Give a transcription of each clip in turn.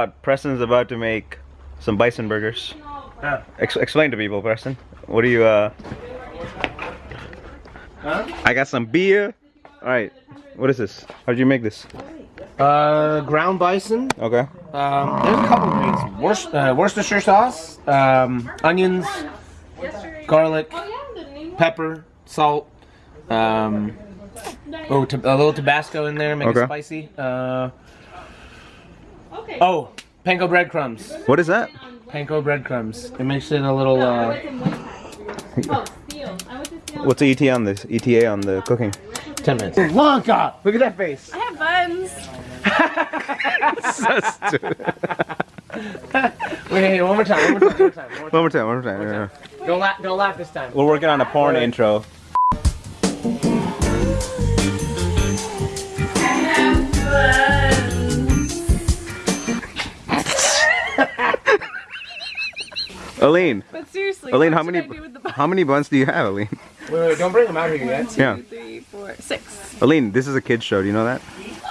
Uh, Preston's about to make some bison burgers. Huh? Ex explain to people, Preston. What do you, uh... Huh? I got some beer. Alright, what is this? How did you make this? Uh, ground bison. Okay. Um, there's a couple of things. Worc uh, Worcestershire sauce, um, onions, garlic, pepper, salt. Um, oh, a little Tabasco in there, make Okay. it spicy. Uh, oh, panko breadcrumbs. What is that? Panko breadcrumbs. It makes it a little. Uh, What's the ETA on this? ETA on the cooking? ten minutes. Blanca, look at that face. I have buns. so stupid. Wait, hey, one more time. One more time. One more time. One more One more time, one more time. yeah, yeah. time. Don't laugh. Don't laugh this time. We're working on a porn intro. Aline, But seriously, Aline, how many I do with the buns? how many buns do you have, Aline? Wait, wait, don't bring them out here yet. Yeah, Two, three, four, six. Aline, this is a kids show. Do you know that?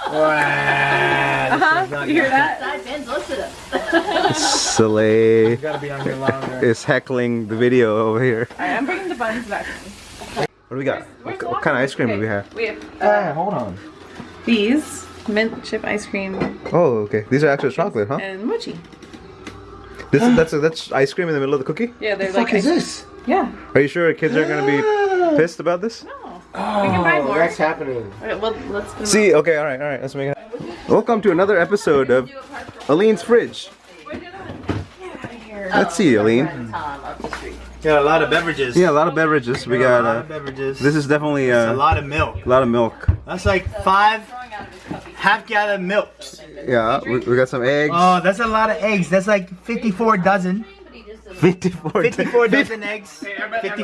Wow, Uh huh. You hear that? Soleil You gotta be on is heckling the video over here. Alright, I'm bringing the buns back. What do we got? Where's What, what kind of ice cream do we have? We have Ah, hold on. these mint chip ice cream Oh, okay. These are actual chocolate, huh? and mochi. This that's that's ice cream in the middle of the cookie. Yeah, they're The like fuck is this? Yeah. Are you sure kids aren't gonna be pissed about this? No. Oh, we can buy more. that's happening. Okay, well, let's put them See, okay, all right, all right. Let's make it. Welcome to another episode of Aline's Fridge. Let's see, Aline. Got a lot of beverages. Yeah, a lot of beverages. We a got. lot Uh, of beverages. this is definitely a uh, lot of milk. a lot of milk. That's like five half gallon milks. Yeah, we, we got some eggs. Oh, that's a lot of eggs. That's like 54 dozen. 54. 54 dozen eggs. 50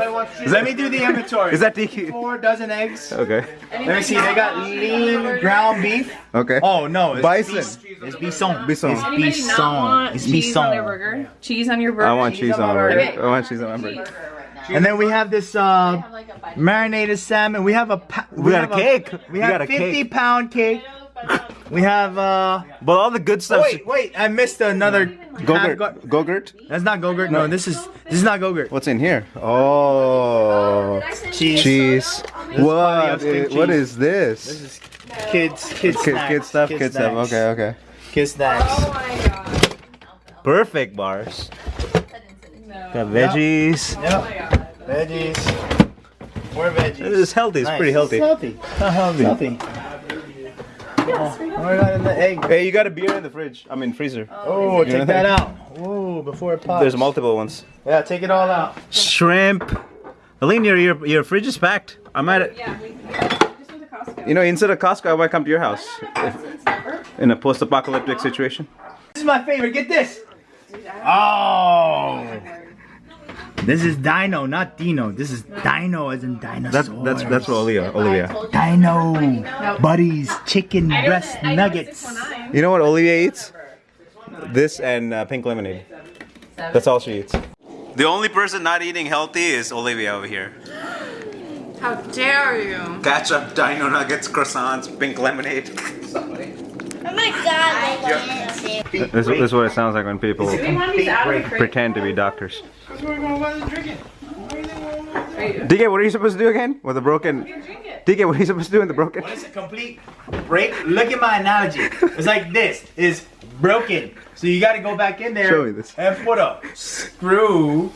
Let me do the inventory. Is that DQ? 54 dozen eggs. Okay. Let me see. They got lean ground beef. Okay. Oh no, it's Bison. bis- It's bison. Bison. It's Anybody not bison. It's cheese on their bison. burger? Cheese on your burger? I want cheese on my burger. Okay. I want cheese on my burger. And then we have this uh, marinated salmon. We have a pa- We got have a cake. We We have got a 50 cake. pound cake. We have uh. But all the good Oh, stuff. wait, wait! I missed another. Gogurt. go- Gogurt. That's not Gogurt. No, this is this is not Gogurt. What's in here? Oh, Cheese. cheese. This What? is cream i- What cheese. is this? This is kids, kids, Kid, snacks. kid stuff. kids, Kid stuff. Okay. Okay. Kid snacks. Oh my god. Perfect bars. Got veggies. Yep. Veggies. More veggies. This is healthy. It's Nice. pretty healthy. It's healthy. Not healthy. Healthy. Oh, what about in the egg? Hey, you got a beer in the fridge. I mean freezer. Oh, You take that that? out. Whoa, before it pops. There's multiple ones. Yeah, take it all out. Shrimp. Aline, your your your fridge is packed. I might. Yeah, we just went to Costco. You know, instead of Costco, I might come to your house. If- in a post-apocalyptic situation. This is my favorite. Get this. Oh. This is Dino, not Dino. This is Dino as in dinosaur. That's that's that's for Olivia. Olivia. Dino. Buddies, chicken breast nuggets. You know what Olivia eats? This and uh, pink lemonade. That's all she eats. The only person not eating healthy is Olivia over here. How dare you? Ketchup, dino nuggets, croissants, pink lemonade. My god, This, this is what it sounds like when people Do we want these out of the fridge? pretend to be doctors. Are DK, what are you supposed to do again? With the broken. Drink. DK, what are you supposed to do in the broken? When it's a complete break, look at my analogy. It's like this. Is broken. So you got to go back in there this. and put a screw,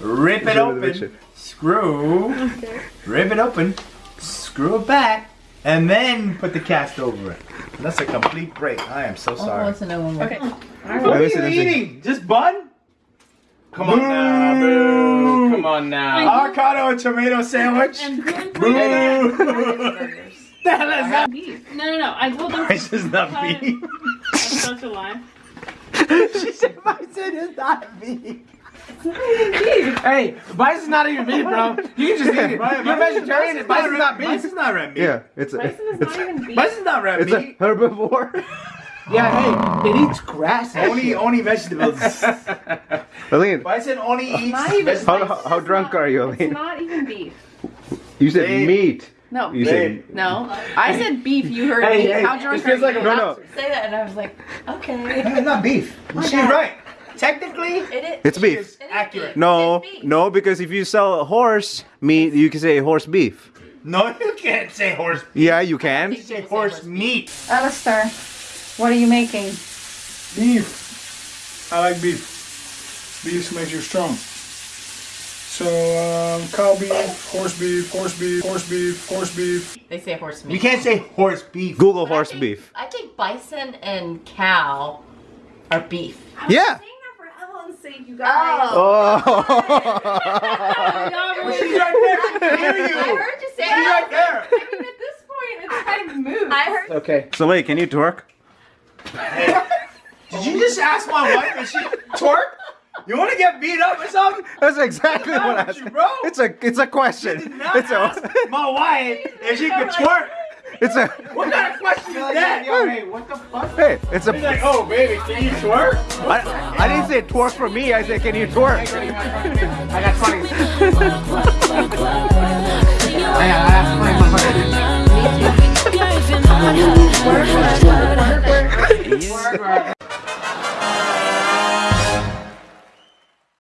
rip it Show me the picture. open, screw, rip it open, screw it back, and then put the cast over it. That's a complete break. I am so sorry. Okay. What are you see, let me see. eating? Just bun? Come on now, boo. Come on now. Avocado and tomato sandwich? And gluten Boo! burgers. the hell is that? Beef. No, no, no. I told them This is not beef. That's such a lie. she said I said it's not beef. Hey, bison's not even beef, bro. You can just eat it. You're vegetarian and bison's not beef. Bison's not red meat. Yeah, it's a, Bison is not even beef. Bison's not red it's a herbivore. Yeah, hey, it eats grass. Only only vegetables. Aline, Bison only eats not even- how, vegetables. how, how drunk are you, It's not even beef. You said Hey. meat. No. You said No. I said beef. You heard Hey, me. hey, How it drunk feels are like you? a- no, no. Say that, and I was like, okay. It's not beef. She's right. Technically, It is. it's beef. it's accurate. No, beef. no, because if you sell a horse meat, you can say horse beef. No, you can't say horse. Yeah, you can. You say horse meat. Alistair, what are you making? Beef. I like beef. Beef makes you strong. So, um, cow beef, horse beef, horse beef, horse beef, horse beef. They say horse meat. You can't say horse beef. Google But I horse think- beef. I think bison and cow are beef. Yeah. For Helen's sake, you guys. Oh. Oh. She's right there. She hear I heard you say She's that. right there. I mean, at this point, it's kind of moot. I heard. Okay. so wait, can you twerk? Did you just ask my wife if she twerk? You want to get beat up or something? That's exactly what I. with you, bro? It's a it's a question. Not It's ask a my wife if she could twerk. It's a. What kind of question is that? Yo, hey, what the fuck? Hey, it's a. He's like, oh baby, can you twerk? I, I didn't say twerk for me. I said, can you twerk? I got twenty. I got twenty.